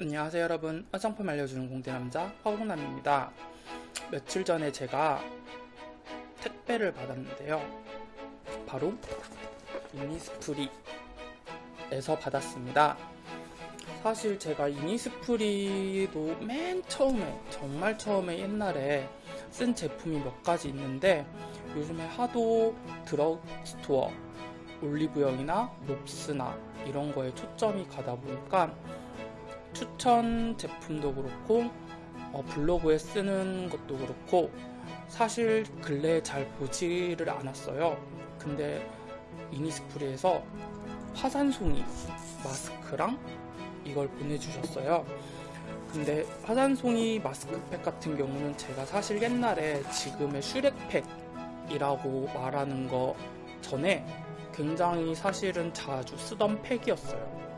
안녕하세요 여러분. 화장품 알려주는 공대남자 화공남입니다. 며칠 전에 제가 택배를 받았는데요. 바로 이니스프리에서 받았습니다. 사실 제가 이니스프리도 맨 처음에 정말 처음에 옛날에 쓴 제품이 몇 가지 있는데 요즘에 하도 드럭스토어 올리브영이나 롭스나 이런 거에 초점이 가다 보니까 추천 제품도 그렇고 어, 블로그에 쓰는 것도 그렇고 사실 근래에 잘 보지를 않았어요. 근데 이니스프리에서 화산송이 마스크랑 이걸 보내주셨어요. 근데 화산송이 마스크팩 같은 경우는 제가 사실 옛날에 지금의 슈렉팩이라고 말하는 거 전에 굉장히 사실은 자주 쓰던 팩이었어요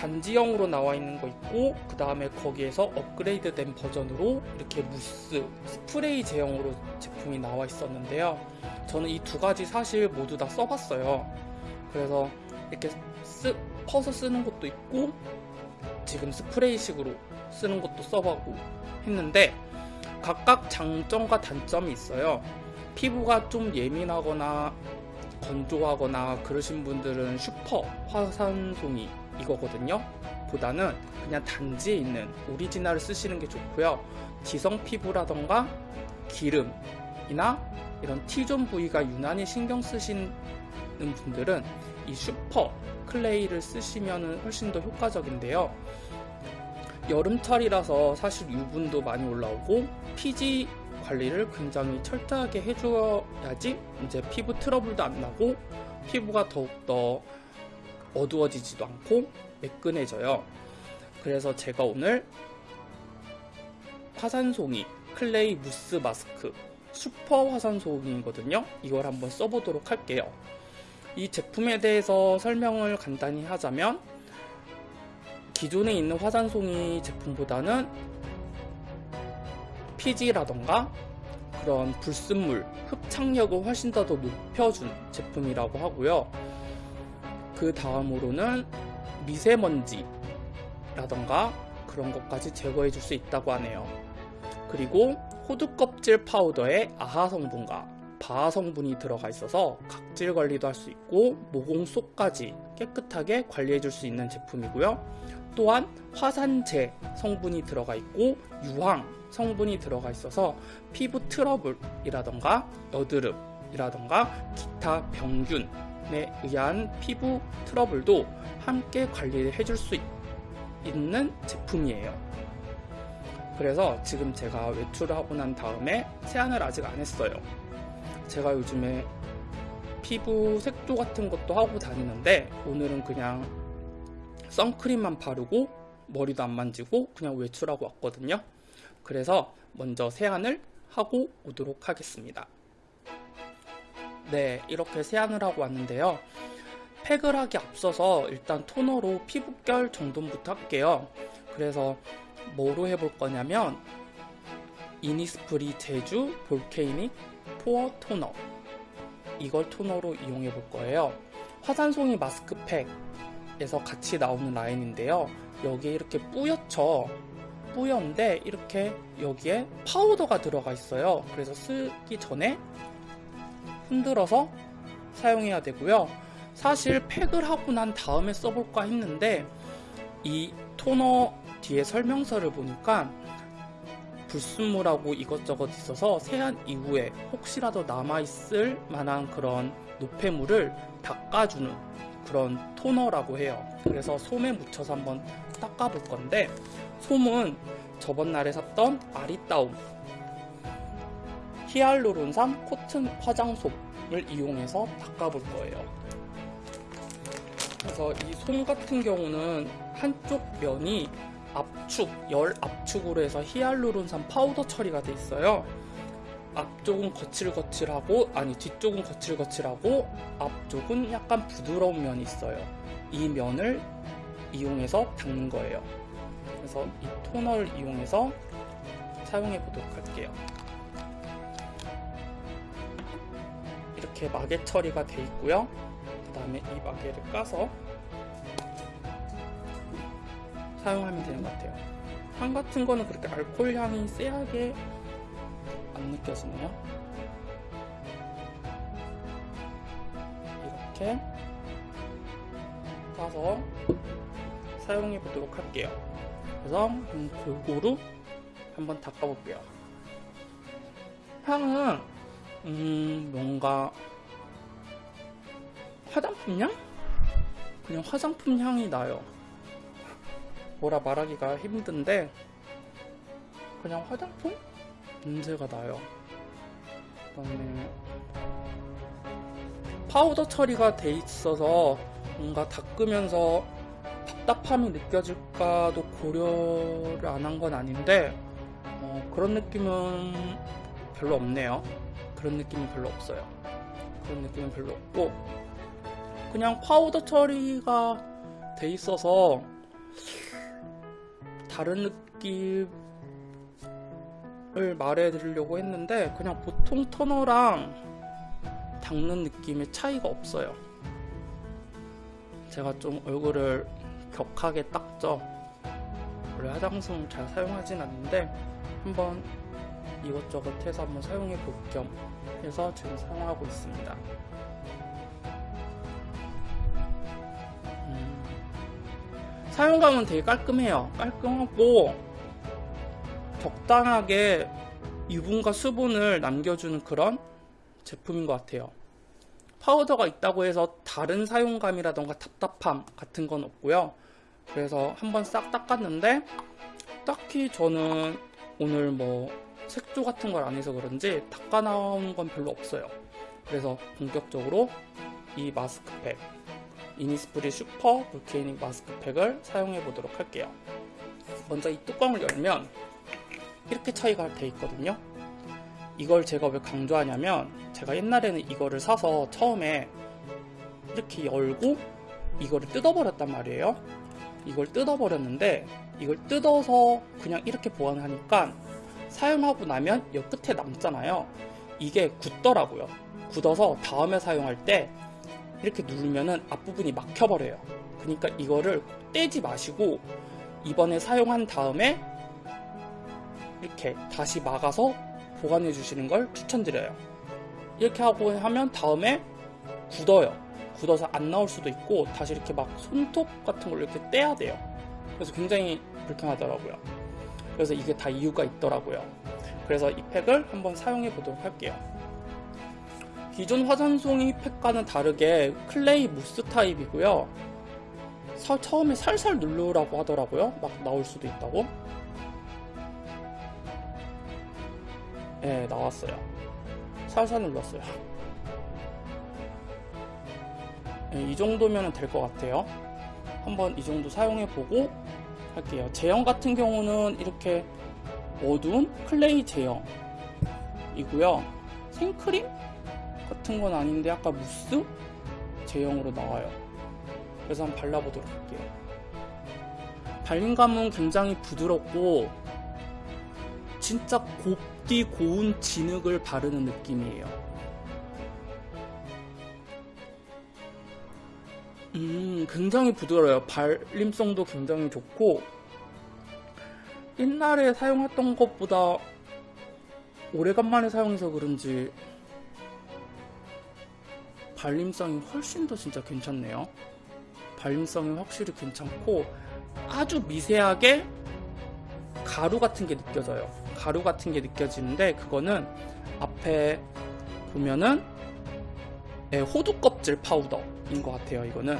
단지형으로 나와 있는 거 있고 그 다음에 거기에서 업그레이드 된 버전으로 이렇게 무스 스프레이 제형으로 제품이 나와 있었는데요. 저는 이 두 가지 사실 모두 다 써봤어요. 그래서 이렇게 쓰, 퍼서 쓰는 것도 있고 지금 스프레이식으로 쓰는 것도 써보고 했는데 각각 장점과 단점이 있어요. 피부가 좀 예민하거나 건조하거나 그러신 분들은 슈퍼 화산송이 이거거든요. 보다는 그냥 단지에 있는 오리지널을 쓰시는 게 좋고요. 지성 피부라던가 기름이나 이런 T zone 부위가 유난히 신경 쓰시는 분들은 이 슈퍼 clay를 쓰시면 훨씬 더 효과적인데요. 여름철이라서 사실 유분도 많이 올라오고 피지 관리를 굉장히 철저하게 해줘야지 이제 피부 트러블도 안 나고 피부가 더욱더 어두워지지도 않고 매끈해져요. 그래서 제가 오늘 화산송이 clay mousse mask 슈퍼 화산송이거든요. 이걸 한번 써보도록 할게요. 이 제품에 대해서 설명을 간단히 하자면 기존에 있는 화산송이 제품보다는 피지라던가 그런 불순물, 흡착력을 훨씬 더 높여준 제품이라고 하고요. 그 다음으로는 미세먼지라던가 그런 것까지 제거해 줄 수 있다고 하네요. 그리고 호두 껍질 파우더에 아하 성분과 바하 성분이 들어가 있어서 각질 관리도 할 수 있고 모공 속까지 깨끗하게 관리해 줄 수 있는 제품이고요. 또한 화산재 성분이 들어가 있고 유황 성분이 들어가 있어서 피부 트러블이라던가 여드름 이라던가 기타 병균 에 의한 피부 트러블도 함께 관리해 줄 수 있는 제품이에요. 그래서 지금 제가 외출을 하고 난 다음에 세안을 아직 안 했어요. 제가 요즘에 피부 색조 같은 것도 하고 다니는데 오늘은 그냥 선크림만 바르고 머리도 안 만지고 그냥 외출하고 왔거든요. 그래서 먼저 세안을 하고 오도록 하겠습니다 네 이렇게 세안을 하고 왔는데요. 팩을 하기 앞서서 일단 토너로 피부결 정돈부터 할게요. 그래서 뭐로 해볼 거냐면 이니스프리 제주 볼케이닉 포어 토너. 이걸 토너로 이용해 볼 거예요. 화산송이 마스크팩에서 같이 나오는 라인인데요. 여기에 이렇게 뿌옇죠 뿌연데 이렇게 여기에 파우더가 들어가 있어요. 그래서 쓰기 전에 흔들어서 사용해야 되고요. 사실 팩을 하고 난 다음에 써볼까 했는데 이 토너 뒤에 설명서를 보니까 불순물하고 이것저것 있어서 세안 이후에 혹시라도 남아있을 만한 그런 노폐물을 닦아주는 그런 토너라고 해요. 그래서 솜에 묻혀서 한번 닦아볼 건데 솜은 저번 날에 샀던 아리따움 히알루론산 코튼 화장솜 을 이용해서 닦아볼 거예요. 그래서 이 솜 같은 경우는 한쪽 면이 압축, 열 압축으로 해서 히알루론산 파우더 처리가 돼 있어요. 앞쪽은 거칠거칠하고 아니 뒤쪽은 거칠거칠하고 앞쪽은 약간 부드러운 면이 있어요. 이 면을 이용해서 닦는 거예요. 그래서 이 토너를 이용해서 사용해 보도록 할게요 이렇게 마개 처리가 돼 있고요 그 다음에 이 마개를 까서 사용하면 되는 것 같아요. 향 같은 거는 그렇게 알코올 향이 세하게 안 느껴지네요. 이렇게 따서 사용해 보도록 할게요. 그래서 음, 골고루 한번 닦아 볼게요. 향은 음 뭔가 화장품 향? 그냥 화장품 향이 나요. 뭐라 말하기가 힘든데 그냥 화장품 냄새가 나요. 그다음에 파우더 처리가 돼 있어서 뭔가 닦으면서 답답함이 느껴질까도 고려를 안 한 건 아닌데 어, 그런 느낌은 별로 없네요. 그런 느낌이 별로 없어요. 그런 느낌은 별로 없고 그냥 파우더 처리가 돼 있어서 다른 느낌을 말해드리려고 했는데 그냥 보통 토너랑 닦는 느낌의 차이가 없어요. 제가 좀 얼굴을 격하게 닦죠. 원래 화장솜 잘 사용하진 않는데 한번 이것저것 해서 한번 사용해 볼 겸 해서 지금 사용하고 있습니다. 음, 사용감은 되게 깔끔해요. 깔끔하고 적당하게 유분과 수분을 남겨주는 그런 제품인 것 같아요. 파우더가 있다고 해서 다른 사용감이라던가 답답함 같은 건 없고요. 그래서 한번 싹 닦았는데 딱히 저는 오늘 뭐 색조 같은 걸 안 해서 그런지 닦아 나오는 건 별로 없어요. 그래서 본격적으로 이 마스크팩 이니스프리 슈퍼 볼케이닉 마스크팩을 사용해 보도록 할게요. 먼저 이 뚜껑을 열면 이렇게 차이가 돼 있거든요. 이걸 제가 왜 강조하냐면 제가 옛날에는 이거를 사서 처음에 이렇게 열고 이거를 뜯어버렸단 말이에요. 이걸 뜯어버렸는데 이걸 뜯어서 그냥 이렇게 보관하니까 사용하고 나면 이 끝에 남잖아요. 이게 굳더라고요. 굳어서 다음에 사용할 때 이렇게 누르면은 앞부분이 막혀버려요. 그러니까 이거를 떼지 마시고 이번에 사용한 다음에 이렇게 다시 막아서 보관해 주시는 걸 추천드려요. 이렇게 하고 하면 다음에 굳어요. 굳어서 안 나올 수도 있고 다시 이렇게 막 손톱 같은 걸 이렇게 떼야 돼요. 그래서 굉장히 불편하더라고요. 그래서 이게 다 이유가 있더라고요. 그래서 이 팩을 한번 사용해 보도록 할게요. 기존 화산송이 팩과는 다르게 clay 무스 타입이고요. 사, 처음에 살살 누르라고 하더라고요. 막 나올 수도 있다고. 네, 나왔어요. 살살 눌렀어요. 네, 이 정도면 될 것 같아요. 한번 이 정도 사용해보고 할게요. 제형 같은 경우는 이렇게 어두운 클레이 제형이고요. 생크림 같은 건 아닌데 약간 무스 제형으로 나와요. 그래서 한번 발라보도록 할게요. 발림감은 굉장히 부드럽고 진짜 곱디 고운 진흙을 바르는 느낌이에요. 음, 굉장히 부드러워요. 발림성도 굉장히 좋고, 옛날에 사용했던 것보다 오래간만에 사용해서 그런지 발림성이 훨씬 더 진짜 괜찮네요. 발림성이 확실히 괜찮고, 아주 미세하게 가루 같은 게 느껴져요. 가루 같은 게 느껴지는데 그거는 앞에 보면은 네, 호두 껍질 파우더 인 것 같아요. 이거는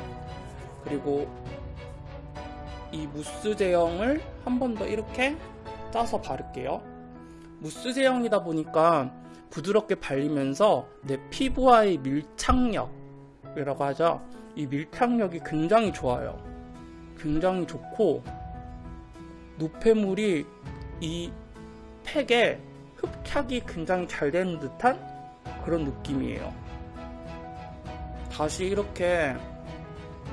그리고 이 무스 제형을 한 번 더 이렇게 짜서 바를게요. 무스 제형이다 보니까 부드럽게 발리면서 내 피부와의 밀착력이라고 하죠. 이 밀착력이 굉장히 좋아요. 굉장히 좋고 노폐물이 이 팩에 흡착이 굉장히 잘 되는 듯한 그런 느낌이에요. 다시 이렇게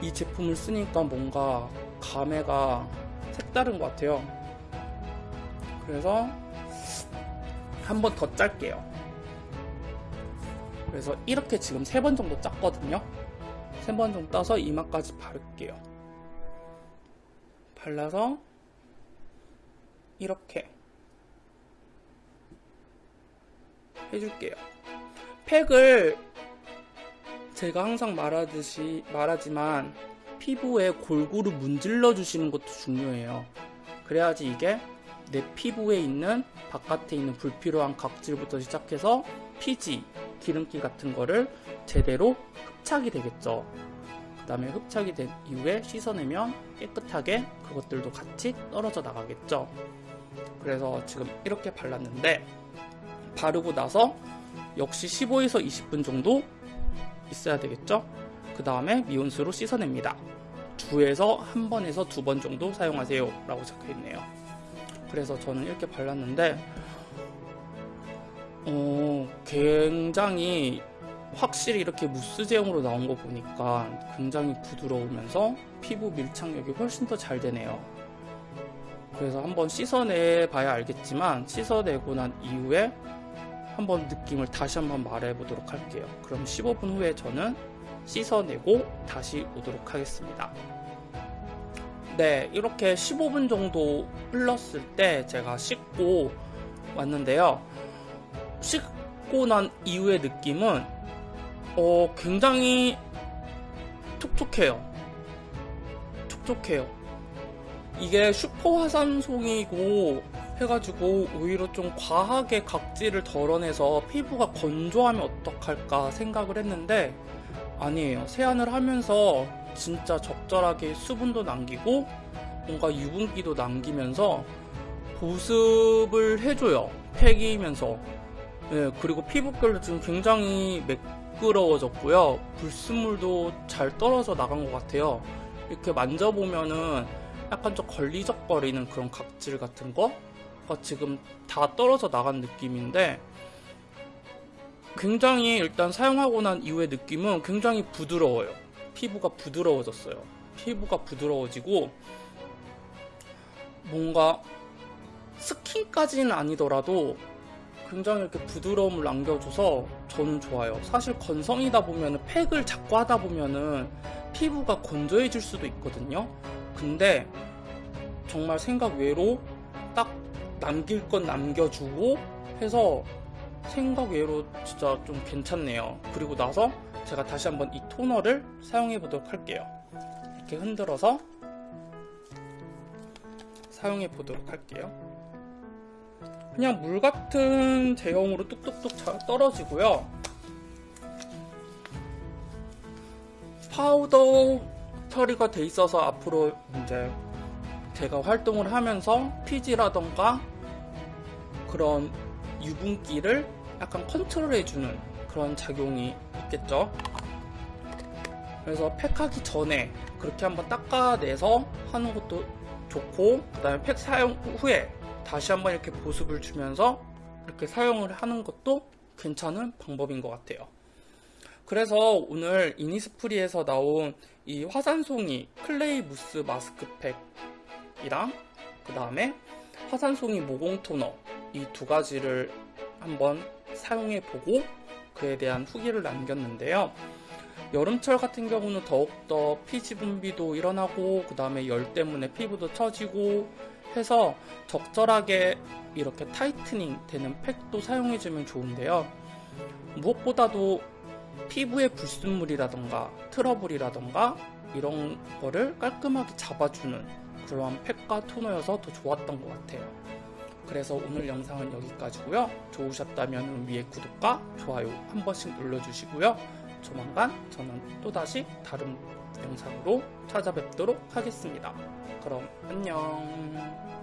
이 제품을 쓰니까 뭔가 감회가 색다른 것 같아요. 그래서 한 번 더 짤게요. 그래서 이렇게 지금 세 번 정도 짰거든요. 세 번 정도 따서 이마까지 바를게요. 발라서 이렇게 해줄게요. 팩을 제가 항상 말하듯이 말하지만 피부에 골고루 문질러 주시는 것도 중요해요. 그래야지 이게 내 피부에 있는 바깥에 있는 불필요한 각질부터 시작해서 피지, 기름기 같은 거를 제대로 흡착이 되겠죠. 그 다음에 흡착이 된 이후에 씻어내면 깨끗하게 그것들도 같이 떨어져 나가겠죠. 그래서 지금 이렇게 발랐는데 바르고 나서 역시 15에서 20분 정도 있어야 되겠죠. 그 다음에 미온수로 씻어냅니다. 주에서 한 번에서 두 번 정도 사용하세요 라고 적혀 있네요. 그래서 저는 이렇게 발랐는데 어, 굉장히 확실히 이렇게 무스 제형으로 나온 거 보니까 굉장히 부드러우면서 피부 밀착력이 훨씬 더 잘 되네요. 그래서 한번 씻어내 봐야 알겠지만 씻어내고 난 이후에 한번 느낌을 다시 한번 말해 보도록 할게요. 그럼 15분 후에 저는 씻어내고 다시 오도록 하겠습니다. 네, 이렇게 15분 정도 흘렀을 때 제가 씻고 왔는데요. 씻고 난 이후의 느낌은 어, 굉장히 촉촉해요. 촉촉해요. 이게 슈퍼 화산송이고 해가지고 오히려 좀 과하게 각질을 덜어내서 피부가 건조하면 어떡할까 생각을 했는데 아니에요. 세안을 하면서 진짜 적절하게 수분도 남기고 뭔가 유분기도 남기면서 보습을 해줘요. 팩이면서. 네, 그리고 피부결도 지금 굉장히 매끄러워졌고요. 불순물도 잘 떨어져 나간 것 같아요. 이렇게 만져보면은 약간 좀 걸리적거리는 그런 각질 같은 거 지금 다 떨어져 나간 느낌인데 굉장히 일단 사용하고 난 이후의 느낌은 굉장히 부드러워요. 피부가 부드러워졌어요. 피부가 부드러워지고 뭔가 스킨까지는 아니더라도 굉장히 이렇게 부드러움을 남겨줘서 저는 좋아요. 사실 건성이다 보면 팩을 자꾸 하다 보면은 피부가 건조해질 수도 있거든요. 근데 정말 생각 외로 딱 남길 건 남겨주고 해서 생각 외로 진짜 좀 괜찮네요. 그리고 나서 제가 다시 한번 이 토너를 사용해 보도록 할게요. 이렇게 흔들어서 사용해 보도록 할게요. 그냥 물 같은 제형으로 뚝뚝뚝 잘 떨어지고요. 파우더 처리가 돼 있어서 앞으로 이제 제가 활동을 하면서 피지라던가 그런 유분기를 약간 컨트롤해주는 그런 작용이 있겠죠. 그래서 팩하기 전에 그렇게 한번 닦아내서 하는 것도 좋고 그 다음에 팩 사용 후에 다시 한번 이렇게 보습을 주면서 이렇게 사용을 하는 것도 괜찮은 방법인 것 같아요. 그래서 오늘 이니스프리에서 나온 이 화산송이 clay 무스 마스크팩 이랑 그 다음에 화산송이 모공 토너 이 두 가지를 한번 사용해 보고 그에 대한 후기를 남겼는데요. 여름철 같은 경우는 더욱더 피지 분비도 일어나고 그 다음에 열 때문에 피부도 처지고 해서 적절하게 이렇게 tightening 되는 팩도 사용해주면 좋은데요. 무엇보다도 피부의 불순물이라던가 트러블이라던가 이런 거를 깔끔하게 잡아주는 그러한 팩과 토너여서 더 좋았던 것 같아요. 그래서 오늘 영상은 여기까지고요. 좋으셨다면 위에 구독과 좋아요 한 번씩 눌러주시고요. 조만간 저는 또다시 다른 영상으로 찾아뵙도록 하겠습니다. 그럼 안녕